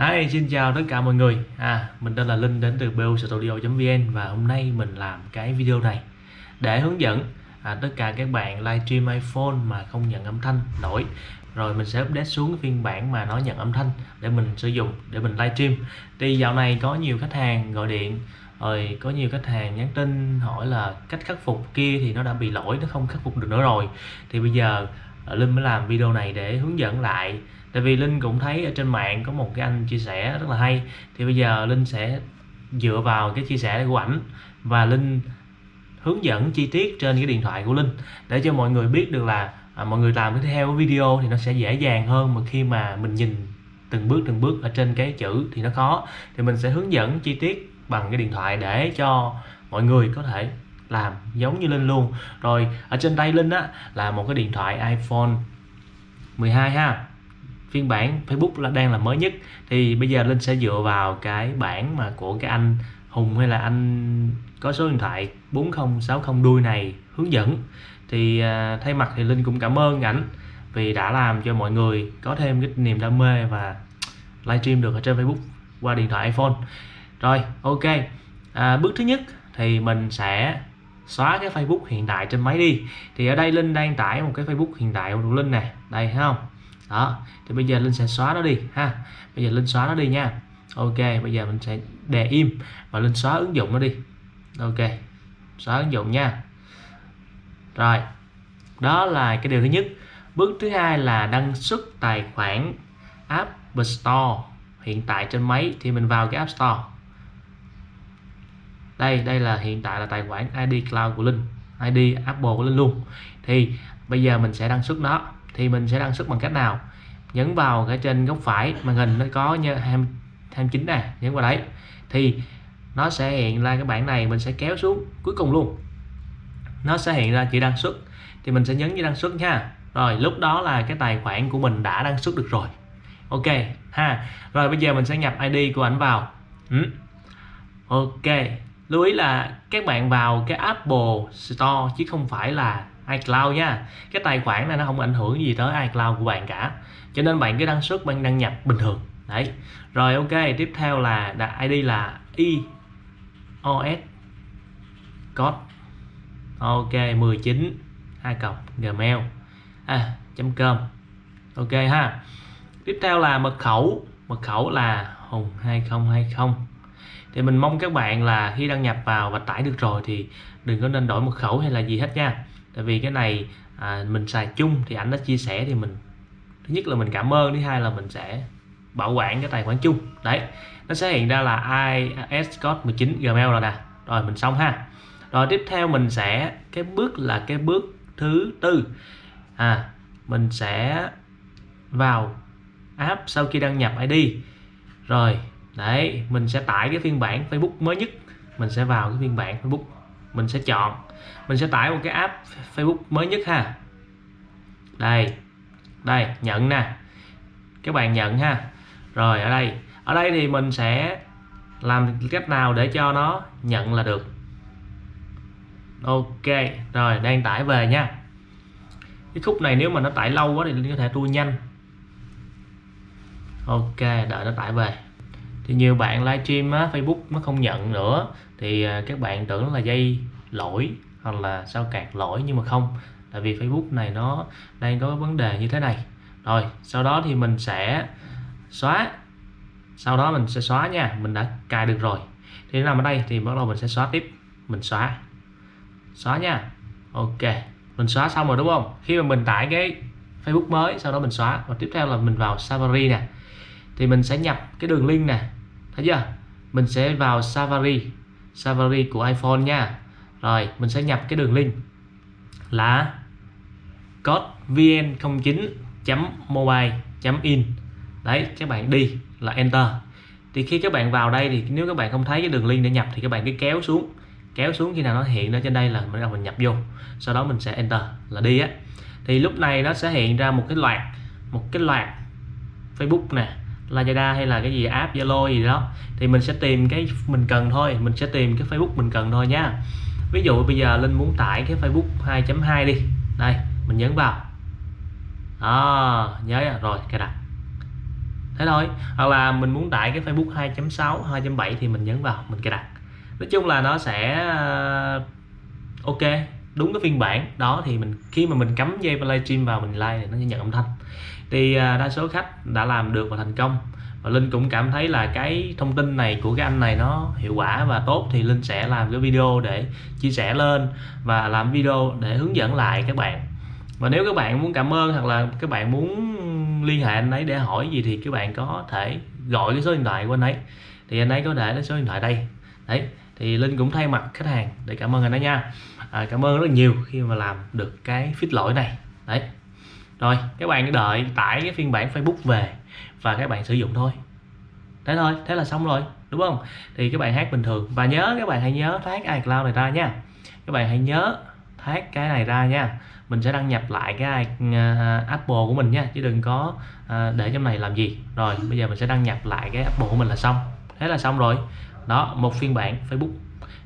Hi, xin chào tất cả mọi người. À, Mình tên là Linh đến từ bostudio.vn Và hôm nay mình làm cái video này Để hướng dẫn à, tất cả các bạn livestream iPhone mà không nhận âm thanh nổi. Rồi mình sẽ update xuống phiên bản mà nó nhận âm thanh Để mình sử dụng, để mình livestream. Thì dạo này có nhiều khách hàng gọi điện rồi có nhiều khách hàng nhắn tin hỏi là cách khắc phục kia thì nó đã bị lỗi nó không khắc phục được nữa rồi. Thì bây giờ à, Linh mới làm video này để hướng dẫn lại tại vì linh cũng thấy ở trên mạng có một cái anh chia sẻ rất là hay. Thì bây giờ linh sẽ dựa vào cái chia sẻ của ảnh và linh hướng dẫn chi tiết trên cái điện thoại của linh để cho mọi người biết được là à, mọi người làm cái theo video thì nó sẽ dễ dàng hơn mà khi mà mình nhìn từng bước từng bước ở trên cái chữ thì nó khó. Thì mình sẽ hướng dẫn chi tiết bằng cái điện thoại để cho mọi người có thể làm giống như Linh luôn. Rồi ở trên tay Linh á là một cái điện thoại iPhone 12 ha phiên bản Facebook là đang là mới nhất. Thì bây giờ Linh sẽ dựa vào cái bản mà của cái anh Hùng hay là anh có số điện thoại 4060 đuôi này hướng dẫn. Thì à, thay mặt thì Linh cũng cảm ơn ảnh vì đã làm cho mọi người có thêm cái niềm đam mê và livestream được ở trên Facebook qua điện thoại iPhone. Rồi ok. À, bước thứ nhất thì mình sẽ xóa cái Facebook hiện tại trên máy đi. Thì ở đây Linh đang tải một cái Facebook hiện tại của Linh nè. Đây thấy không? Đó, thì bây giờ linh sẽ xóa nó đi, ha. Bây giờ linh xóa nó đi nha. Ok, bây giờ mình sẽ để im và linh xóa ứng dụng nó đi. Ok, xóa ứng dụng nha. Rồi, đó là cái điều thứ nhất. Bước thứ hai là đăng xuất tài khoản App Store hiện tại trên máy, thì mình vào cái App Store. Đây đây là hiện tại là tài khoản ID Cloud của Linh ID Apple của Linh luôn. Thì bây giờ mình sẽ đăng xuất nó thì mình sẽ đăng xuất bằng cách nào? Nhấn vào cái trên góc phải màn hình nó có như 29 nè, nhấn vào đấy. Thì nó sẽ hiện ra cái bảng này, mình sẽ kéo xuống cuối cùng luôn. Nó sẽ hiện ra chữ đăng xuất. Thì mình sẽ nhấn như đăng xuất nha. Rồi, lúc đó là cái tài khoản của mình đã đăng xuất được rồi. Ok, ha. Rồi, bây giờ mình sẽ nhập ID của ảnh vào. Ừ. ok. Lưu ý là các bạn vào cái Apple Store chứ không phải là iCloud nha. Cái tài khoản này nó không ảnh hưởng gì tới iCloud của bạn cả. Cho nên bạn cứ đăng xuất bạn đăng nhập bình thường. Đấy. Rồi ok tiếp theo là đặt ID là iOS code. Ok 19 hai cộng gmail. À, com. Ok ha. Tiếp theo là mật khẩu. Mật khẩu là hùng 2020 thì mình mong các bạn là khi đăng nhập vào và tải được rồi thì đừng có nên đổi mật khẩu hay là gì hết nha tại vì cái này à, mình xài chung thì ảnh đã chia sẻ thì mình thứ nhất là mình cảm ơn thứ hai là mình sẽ bảo quản cái tài khoản chung. Đấy nó sẽ hiện ra là is code 19 gmail rồi nè. Rồi mình xong ha. Rồi tiếp theo mình sẽ cái bước là cái bước thứ tư. À mình sẽ vào app sau khi đăng nhập ID rồi đấy mình sẽ tải cái phiên bản Facebook mới nhất. Mình sẽ vào cái phiên bản Facebook mình sẽ chọn mình sẽ tải một cái app Facebook mới nhất ha. Đây đây nhận nè. Các bạn nhận ha. Rồi ở đây. Ở đây thì mình sẽ làm cách nào để cho nó nhận là được? Ok rồi đang tải về nha. Cái khúc này nếu mà nó tải lâu quá thì có thể tua nhanh. Ok đợi nó tải về. Thì nhiều bạn livestream á, Facebook nó không nhận nữa. Thì à, các bạn tưởng là dây lỗi hoặc là sao cạc lỗi nhưng mà không. Tại vì Facebook này nó đang có vấn đề như thế này. Rồi, sau đó thì mình sẽ xóa. Sau đó mình sẽ xóa nha, mình đã cài được rồi. Thì nằm ở đây thì bắt đầu mình sẽ xóa tiếp. Mình xóa. Xóa nha. Ok, mình xóa xong rồi đúng không? Khi mà mình tải cái Facebook mới, sau đó mình xóa. Và tiếp theo là mình vào Safari nè. Thì mình sẽ nhập cái đường link nè. Thấy chưa? Mình sẽ vào Safari. Safari của iPhone nha rồi, mình sẽ nhập cái đường link là code vn09.mobile.in đấy, các bạn đi là enter. Thì khi các bạn vào đây thì nếu các bạn không thấy cái đường link để nhập thì các bạn cứ kéo xuống. Kéo xuống khi nào nó hiện ở trên đây là bắt đầu mình nhập vô. Sau đó mình sẽ enter là đi á. Thì lúc này nó sẽ hiện ra một cái loạt, một cái loạt Facebook nè, Lazada hay là cái gì, app Zalo gì đó. Thì mình sẽ tìm cái mình cần thôi, mình sẽ tìm cái Facebook mình cần thôi nha ví dụ bây giờ Linh muốn tải cái Facebook 2.2 đi. Đây mình nhấn vào. À, nhớ rồi cài đặt thế thôi. Hoặc là mình muốn tải cái Facebook 2.6 2.7 thì mình nhấn vào mình cài đặt. Nói chung là nó sẽ ờ, ok đúng cái phiên bản. Đó thì mình khi mà mình cắm dây livestream vào mình like thì nó sẽ nhận âm thanh. Thì ờ, đa số khách đã làm được và thành công và Linh cũng cảm thấy là cái thông tin này của cái anh này nó hiệu quả và tốt thì Linh sẽ làm cái video để chia sẻ lên và làm video để hướng dẫn lại các bạn. Và nếu các bạn muốn cảm ơn hoặc là các bạn muốn liên hệ anh ấy để hỏi gì thì các bạn có thể gọi cái số điện thoại của anh ấy. Thì anh ấy có để cái số điện thoại đây. Đấy thì Linh cũng thay mặt khách hàng để cảm ơn anh ấy nha. À, cảm ơn rất là nhiều khi mà làm được cái fix lỗi này. Đấy rồi, các bạn đợi tải cái phiên bản Facebook về và các bạn sử dụng thôi. Thế thôi, thế là xong rồi, đúng không? Thì các bạn hát bình thường. Và nhớ, các bạn hãy nhớ thoát iCloud này ra nha. Các bạn hãy nhớ thoát cái này ra nha. Mình sẽ đăng nhập lại cái à, Apple của mình nha, chứ đừng có à, để trong này làm gì. Rồi, bây giờ mình sẽ đăng nhập lại cái Apple của mình là xong. Thế là xong rồi. Đó, một phiên bản Facebook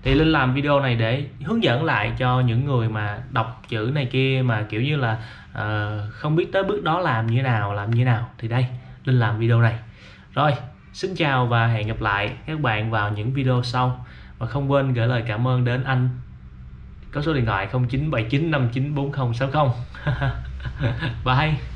thì Linh làm video này để hướng dẫn lại cho những người mà đọc chữ này kia mà kiểu như là uh, không biết tới bước đó làm như nào làm như nào. Thì đây Linh làm video này. Rồi xin chào và hẹn gặp lại các bạn vào những video sau. Và không quên gửi lời cảm ơn đến anh. Có số điện thoại 0979594060 bye.